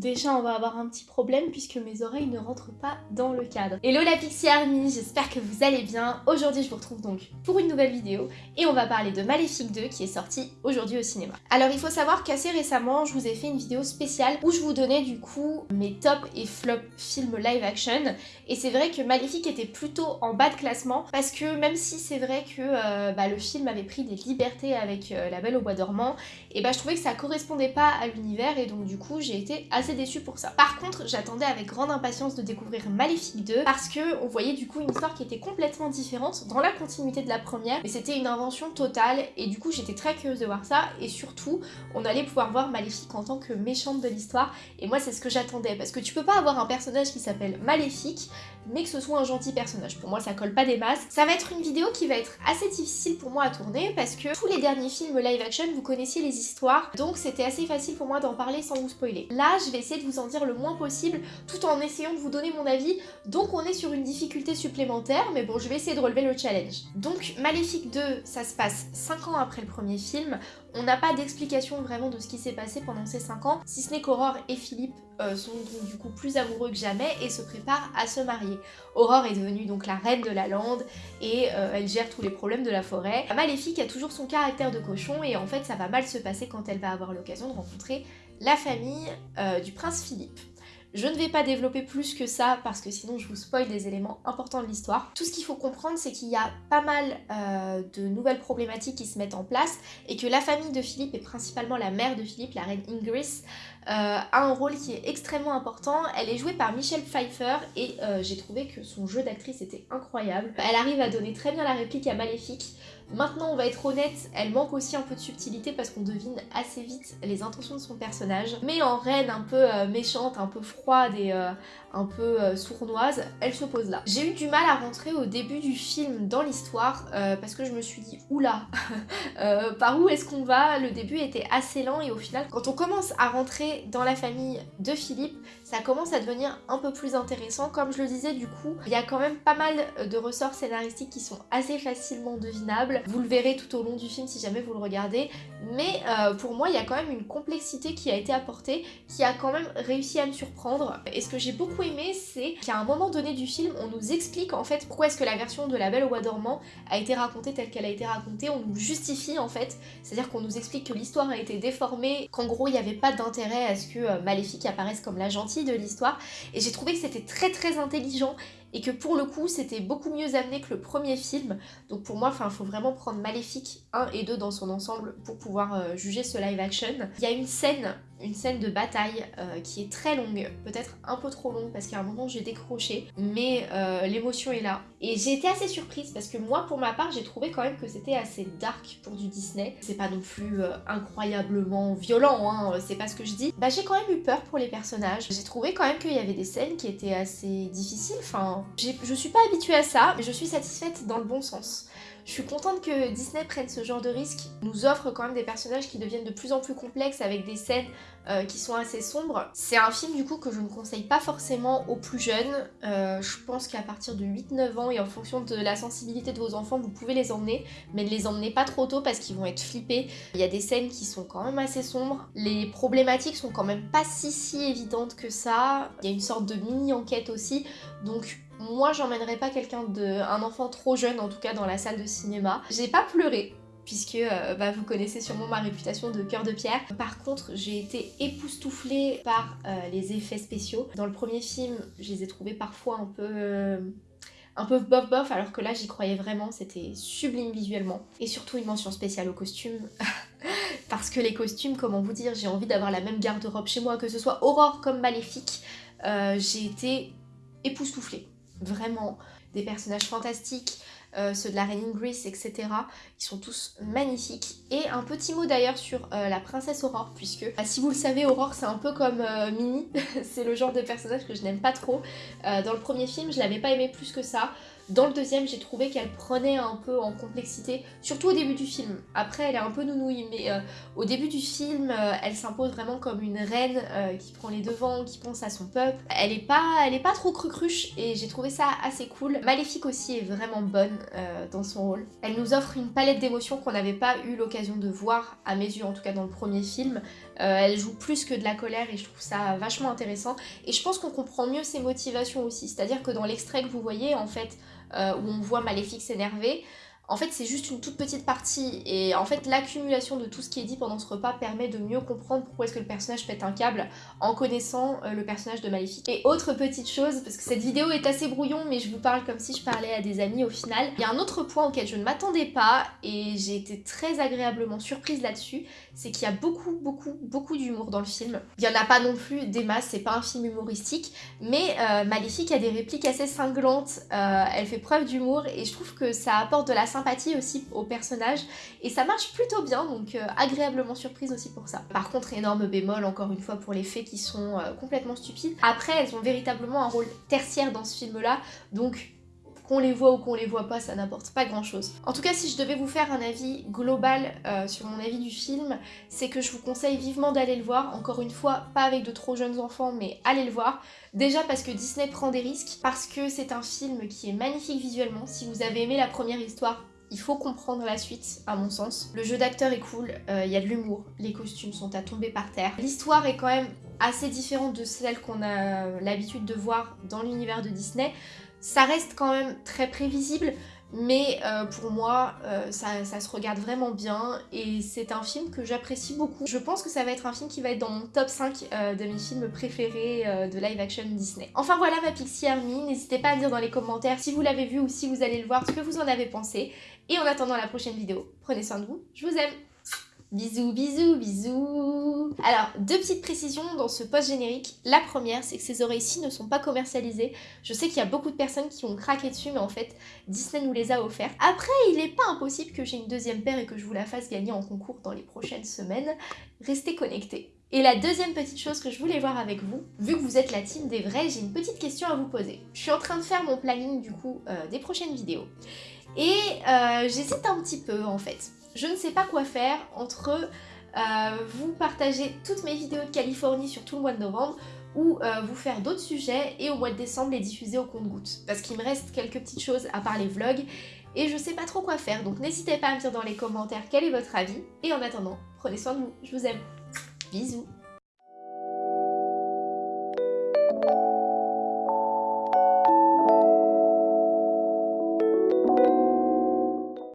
Déjà, on va avoir un petit problème puisque mes oreilles ne rentrent pas dans le cadre. Hello la Pixie Army, j'espère que vous allez bien. Aujourd'hui, je vous retrouve donc pour une nouvelle vidéo et on va parler de Maléfique 2 qui est sorti aujourd'hui au cinéma. Alors, il faut savoir qu'assez récemment, je vous ai fait une vidéo spéciale où je vous donnais du coup mes top et flop films live action et c'est vrai que Maléfique était plutôt en bas de classement parce que même si c'est vrai que euh, bah, le film avait pris des libertés avec euh, La Belle au Bois dormant, et bah je trouvais que ça correspondait pas à l'univers et donc du coup j'ai été assez déçue pour ça. Par contre, j'attendais avec grande impatience de découvrir Maléfique 2 parce que on voyait du coup une histoire qui était complètement différente dans la continuité de la première, mais c'était une invention totale et du coup j'étais très curieuse de voir ça et surtout on allait pouvoir voir Maléfique en tant que méchante de l'histoire et moi c'est ce que j'attendais parce que tu peux pas avoir un personnage qui s'appelle Maléfique mais que ce soit un gentil personnage. Pour moi ça colle pas des masses. Ça va être une vidéo qui va être assez difficile pour moi à tourner parce que tous les derniers films live action vous connaissiez les histoires donc c'était assez facile pour moi d'en parler sans vous spoiler. Là je vais essayer de vous en dire le moins possible tout en essayant de vous donner mon avis. Donc on est sur une difficulté supplémentaire, mais bon, je vais essayer de relever le challenge. Donc Maléfique 2, ça se passe 5 ans après le premier film. On n'a pas d'explication vraiment de ce qui s'est passé pendant ces 5 ans, si ce n'est qu'Aurore et Philippe euh, sont donc du coup plus amoureux que jamais et se préparent à se marier. Aurore est devenue donc la reine de la lande et euh, elle gère tous les problèmes de la forêt. Maléfique a toujours son caractère de cochon et en fait ça va mal se passer quand elle va avoir l'occasion de rencontrer la famille euh, du prince Philippe. Je ne vais pas développer plus que ça parce que sinon je vous spoil des éléments importants de l'histoire. Tout ce qu'il faut comprendre c'est qu'il y a pas mal euh, de nouvelles problématiques qui se mettent en place et que la famille de Philippe et principalement la mère de Philippe, la reine Ingris, euh, a un rôle qui est extrêmement important. Elle est jouée par Michelle Pfeiffer et j'ai trouvé que son jeu d'actrice était incroyable. Elle arrive à donner très bien la réplique à Maléfique. Maintenant, on va être honnête, elle manque aussi un peu de subtilité parce qu'on devine assez vite les intentions de son personnage. Mais en reine un peu euh, méchante, un peu froide et euh, un peu euh, sournoise, elle se pose là. J'ai eu du mal à rentrer au début du film dans l'histoire parce que je me suis dit oula, par où est-ce qu'on va? Le début était assez lent et au final, quand on commence à rentrer dans la famille de Philippe, ça commence à devenir un peu plus intéressant. Comme je le disais, du coup, il y a quand même pas mal de ressorts scénaristiques qui sont assez facilement devinables. Vous le verrez tout au long du film si jamais vous le regardez. Mais euh, pour moi, il y a quand même une complexité qui a été apportée, qui a quand même réussi à me surprendre. Et ce que j'ai beaucoup aimé, c'est qu'à un moment donné du film, on nous explique en fait pourquoi est-ce que la version de La Belle au Bois dormant a été racontée telle qu'elle a été racontée. On nous justifie en fait, c'est-à-dire qu'on nous explique que l'histoire a été déformée, qu'en gros il n'y avait pas d'intérêt à ce que euh, Maléfique apparaisse comme la gentille de l'histoire. Et j'ai trouvé que c'était très très intelligent et que pour le coup c'était beaucoup mieux amené que le premier film donc pour moi il faut vraiment prendre Maléfique 1 et 2 dans son ensemble pour pouvoir euh, juger ce live action. Il y a une scène une scène de bataille euh, qui est très longue, peut-être un peu trop longue parce qu'à un moment j'ai décroché, mais euh, l'émotion est là. Et j'ai été assez surprise parce que moi pour ma part j'ai trouvé quand même que c'était assez dark pour du Disney. C'est pas non plus euh, incroyablement violent, hein, c'est pas ce que je dis. Bah j'ai quand même eu peur pour les personnages. J'ai trouvé quand même qu'il y avait des scènes qui étaient assez difficiles, enfin je suis pas habituée à ça, mais je suis satisfaite dans le bon sens. Je suis contente que Disney prenne ce genre de risque, nous offre quand même des personnages qui deviennent de plus en plus complexes avec des scènes euh, qui sont assez sombres. C'est un film du coup que je ne conseille pas forcément aux plus jeunes. Euh, je pense qu'à partir de 8-9 ans et en fonction de la sensibilité de vos enfants, vous pouvez les emmener, mais ne les emmenez pas trop tôt parce qu'ils vont être flippés. Il y a des scènes qui sont quand même assez sombres. Les problématiques sont quand même pas si si évidentes que ça. Il y a une sorte de mini-enquête aussi, donc moi, j'emmènerais pas quelqu'un de... un enfant trop jeune, en tout cas, dans la salle de cinéma. J'ai pas pleuré, puisque euh, bah, vous connaissez sûrement ma réputation de cœur de pierre. Par contre, j'ai été époustouflée par euh, les effets spéciaux. Dans le premier film, je les ai trouvés parfois un peu... Euh, un peu bof bof, alors que là j'y croyais vraiment, c'était sublime visuellement. Et surtout une mention spéciale aux costumes. Parce que les costumes, comment vous dire, j'ai envie d'avoir la même garde-robe chez moi, que ce soit Aurore comme Maléfique. j'ai été époustouflée vraiment des personnages fantastiques, euh, ceux de la reine Ingris, etc. Ils sont tous magnifiques. Et un petit mot d'ailleurs sur euh, la princesse Aurore, puisque bah, si vous le savez, Aurore c'est un peu comme euh, Minnie, c'est le genre de personnage que je n'aime pas trop. dans le premier film, je l'avais pas aimé plus que ça. Dans le deuxième, j'ai trouvé qu'elle prenait un peu en complexité, surtout au début du film. Après, elle est un peu nounouille, mais au début du film, elle s'impose vraiment comme une reine qui prend les devants, qui pense à son peuple. Elle est pas, elle est pas trop crucruche et j'ai trouvé ça assez cool. Maléfique aussi est vraiment bonne dans son rôle. Elle nous offre une palette d'émotions qu'on n'avait pas eu l'occasion de voir, à mes yeux en tout cas dans le premier film. elle joue plus que de la colère et je trouve ça vachement intéressant. Et je pense qu'on comprend mieux ses motivations aussi. C'est-à-dire que dans l'extrait que vous voyez, en fait, euh, où on voit Maléfique s'énerver, en fait, c'est juste une toute petite partie. Et en fait, l'accumulation de tout ce qui est dit pendant ce repas permet de mieux comprendre pourquoi est-ce que le personnage pète un câble en connaissant euh, le personnage de Maléfique. Et autre petite chose, parce que cette vidéo est assez brouillon, mais je vous parle comme si je parlais à des amis au final. Il y a un autre point auquel je ne m'attendais pas et j'ai été très agréablement surprise là-dessus, c'est qu'il y a beaucoup, beaucoup, beaucoup d'humour dans le film. Il n'y en a pas non plus des masses, c'est pas un film humoristique, mais euh, Maléfique a des répliques assez cinglantes, euh, elle fait preuve d'humour et je trouve que ça apporte de la sympathie aussi au personnage et ça marche plutôt bien donc euh, agréablement surprise aussi pour ça. Par contre énorme bémol encore une fois pour les faits qui sont euh, complètement stupides. Après elles ont véritablement un rôle tertiaire dans ce film là donc qu'on les voit ou qu'on les voit pas, ça n'apporte pas grand chose. En tout cas, si je devais vous faire un avis global euh, sur mon avis du film, c'est que je vous conseille vivement d'aller le voir. Encore une fois, pas avec de trop jeunes enfants, mais allez le voir. Déjà parce que Disney prend des risques, parce que c'est un film qui est magnifique visuellement. Si vous avez aimé la première histoire, il faut comprendre la suite, à mon sens. Le jeu d'acteur est cool, euh, il y a de l'humour, les costumes sont à tomber par terre. L'histoire est quand même assez différente de celle qu'on a l'habitude de voir dans l'univers de Disney. Ça reste quand même très prévisible, mais euh, pour moi, euh, ça, se regarde vraiment bien et c'est un film que j'apprécie beaucoup. Je pense que ça va être un film qui va être dans mon top 5 euh, de mes films préférés de live action Disney. Enfin voilà ma Pixie Army, n'hésitez pas à me dire dans les commentaires si vous l'avez vu ou si vous allez le voir, ce que vous en avez pensé. Et en attendant la prochaine vidéo, prenez soin de vous, je vous aime Bisous, bisous, bisous Alors, deux petites précisions dans ce post-générique. La première, c'est que ces oreilles-ci ne sont pas commercialisées. Je sais qu'il y a beaucoup de personnes qui ont craqué dessus, mais en fait, Disney nous les a offertes. Après, il n'est pas impossible que j'ai une deuxième paire et que je vous la fasse gagner en concours dans les prochaines semaines. Restez connectés. Et la deuxième petite chose que je voulais voir avec vous, vu que vous êtes la team des vrais, j'ai une petite question à vous poser. Je suis en train de faire mon planning du coup euh, des prochaines vidéos. Et euh, j'hésite un petit peu en fait je ne sais pas quoi faire entre euh, vous partager toutes mes vidéos de Californie sur tout le mois de novembre ou euh, vous faire d'autres sujets et au mois de décembre les diffuser au compte-gouttes. Parce qu'il me reste quelques petites choses à part les vlogs et je sais pas trop quoi faire. Donc n'hésitez pas à me dire dans les commentaires quel est votre avis. Et en attendant, prenez soin de vous. Je vous aime. Bisous